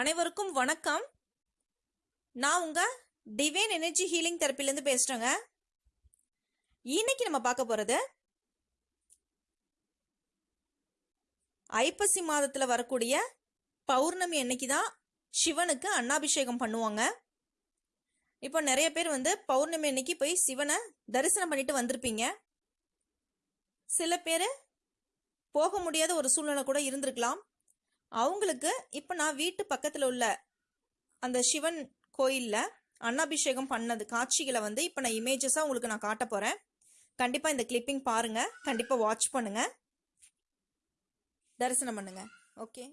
அனைவருக்கும் வணக்கம். நான் உங்க டிவைன் எனர்ஜி ஹீலிங் தெரப்பிலேருந்து பேசுறேங்க. இன்னைக்கு நம்ம பார்க்க போறது ஐப்பசி மாதத்துல வரக்கூடிய பௌர்ணமி அன்னைக்கு தான் சிவனுக்கு அன்னாபிஷேகம் பண்ணுவாங்க. இப்போ நிறைய பேர் வந்து பௌர்ணமி அன்னைக்கு போய் சிவனை தரிசனம் பண்ணிட்டு வந்திருப்பீங்க. சில பேர் போக முடியாத ஒரு சூழ்நிலை கூட இருந்திருக்கலாம். அவங்களுக்கு இப்போ நான் வீட்டு பக்கத்தில் உள்ள அந்த சிவன் கோயிலில் அன்னாபிஷேகம் பண்ணது காட்சிகளை வந்து இப்போ நான் இமேஜஸாக உங்களுக்கு நான் காட்ட போகிறேன் கண்டிப்பாக இந்த கிளிப்பிங் பாருங்கள் கண்டிப்பாக வாட்ச் பண்ணுங்கள் தரிசனம் பண்ணுங்கள் ஓகே